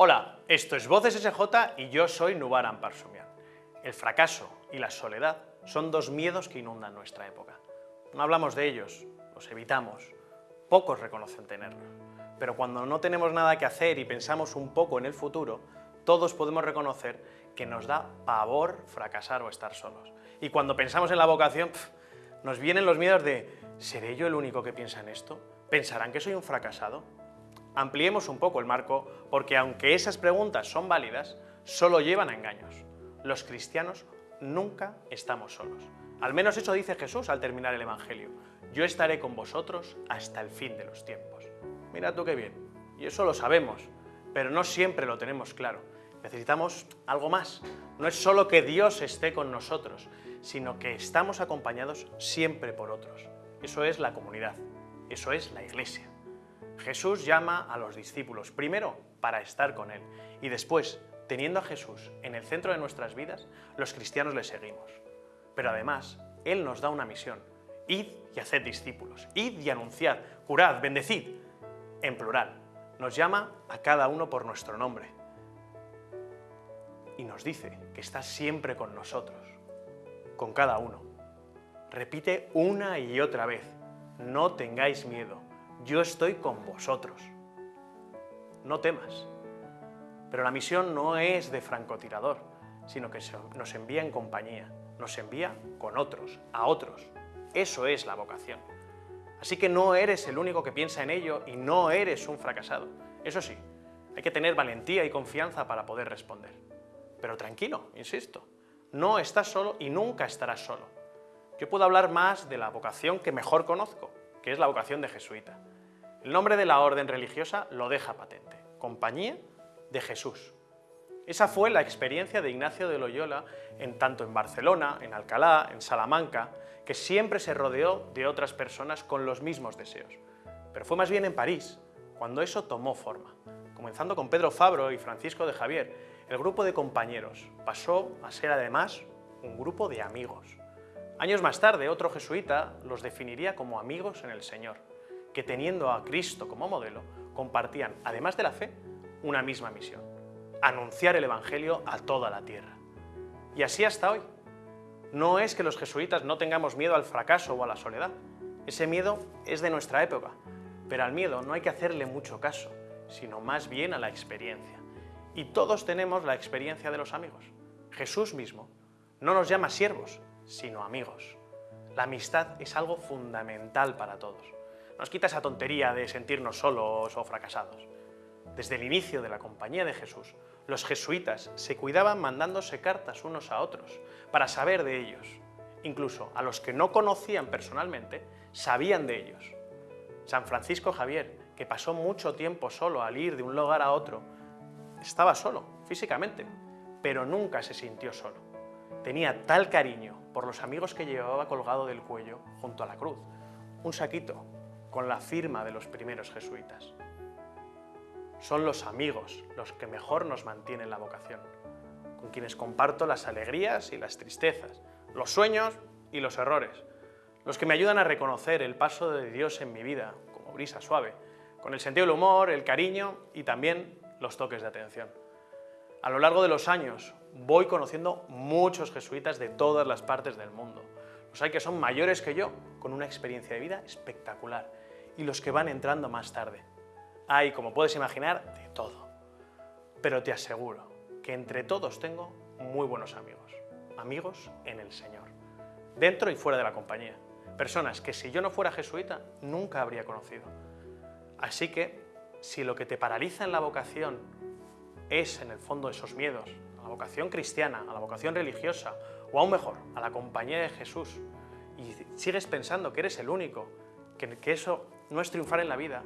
Hola, esto es Voces SJ y yo soy Nubaran Parsumian. El fracaso y la soledad son dos miedos que inundan nuestra época. No hablamos de ellos, los evitamos, pocos reconocen tenerlos. Pero cuando no tenemos nada que hacer y pensamos un poco en el futuro, todos podemos reconocer que nos da pavor fracasar o estar solos. Y cuando pensamos en la vocación, nos vienen los miedos de ¿seré yo el único que piensa en esto? ¿Pensarán que soy un fracasado? Ampliemos un poco el marco porque aunque esas preguntas son válidas, solo llevan a engaños. Los cristianos nunca estamos solos. Al menos eso dice Jesús al terminar el Evangelio. Yo estaré con vosotros hasta el fin de los tiempos. Mira tú qué bien. Y eso lo sabemos, pero no siempre lo tenemos claro. Necesitamos algo más. No es solo que Dios esté con nosotros, sino que estamos acompañados siempre por otros. Eso es la comunidad, eso es la iglesia. Jesús llama a los discípulos, primero para estar con Él, y después, teniendo a Jesús en el centro de nuestras vidas, los cristianos le seguimos. Pero además, Él nos da una misión, id y haced discípulos, id y anunciad, curad, bendecid, en plural. Nos llama a cada uno por nuestro nombre. Y nos dice que está siempre con nosotros, con cada uno. Repite una y otra vez, no tengáis miedo, yo estoy con vosotros. No temas. Pero la misión no es de francotirador, sino que nos envía en compañía, nos envía con otros, a otros. Eso es la vocación. Así que no eres el único que piensa en ello y no eres un fracasado. Eso sí, hay que tener valentía y confianza para poder responder. Pero tranquilo, insisto, no estás solo y nunca estarás solo. Yo puedo hablar más de la vocación que mejor conozco, que es la vocación de jesuita. El nombre de la orden religiosa lo deja patente, Compañía de Jesús. Esa fue la experiencia de Ignacio de Loyola en tanto en Barcelona, en Alcalá, en Salamanca, que siempre se rodeó de otras personas con los mismos deseos. Pero fue más bien en París, cuando eso tomó forma. Comenzando con Pedro Fabro y Francisco de Javier, el grupo de compañeros pasó a ser además un grupo de amigos. Años más tarde, otro jesuita los definiría como amigos en el Señor, que teniendo a Cristo como modelo, compartían, además de la fe, una misma misión, anunciar el Evangelio a toda la tierra. Y así hasta hoy. No es que los jesuitas no tengamos miedo al fracaso o a la soledad. Ese miedo es de nuestra época, pero al miedo no hay que hacerle mucho caso, sino más bien a la experiencia. Y todos tenemos la experiencia de los amigos. Jesús mismo no nos llama siervos, sino amigos. La amistad es algo fundamental para todos. Nos quita esa tontería de sentirnos solos o fracasados. Desde el inicio de la Compañía de Jesús, los jesuitas se cuidaban mandándose cartas unos a otros para saber de ellos. Incluso a los que no conocían personalmente, sabían de ellos. San Francisco Javier, que pasó mucho tiempo solo al ir de un lugar a otro, estaba solo, físicamente, pero nunca se sintió solo tenía tal cariño por los amigos que llevaba colgado del cuello junto a la cruz, un saquito con la firma de los primeros jesuitas. Son los amigos los que mejor nos mantienen la vocación, con quienes comparto las alegrías y las tristezas, los sueños y los errores, los que me ayudan a reconocer el paso de Dios en mi vida, como brisa suave, con el sentido del humor, el cariño y también los toques de atención. A lo largo de los años voy conociendo muchos jesuitas de todas las partes del mundo. Los hay que son mayores que yo, con una experiencia de vida espectacular, y los que van entrando más tarde. Hay, como puedes imaginar, de todo. Pero te aseguro que entre todos tengo muy buenos amigos, amigos en el Señor, dentro y fuera de la compañía. Personas que si yo no fuera jesuita nunca habría conocido. Así que, si lo que te paraliza en la vocación es en el fondo esos miedos, a la vocación cristiana, a la vocación religiosa, o aún mejor, a la compañía de Jesús, y sigues pensando que eres el único, que, que eso no es triunfar en la vida,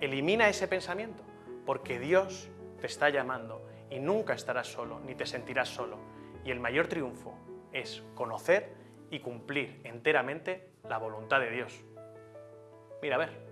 elimina ese pensamiento, porque Dios te está llamando y nunca estarás solo, ni te sentirás solo. Y el mayor triunfo es conocer y cumplir enteramente la voluntad de Dios. Mira, a ver,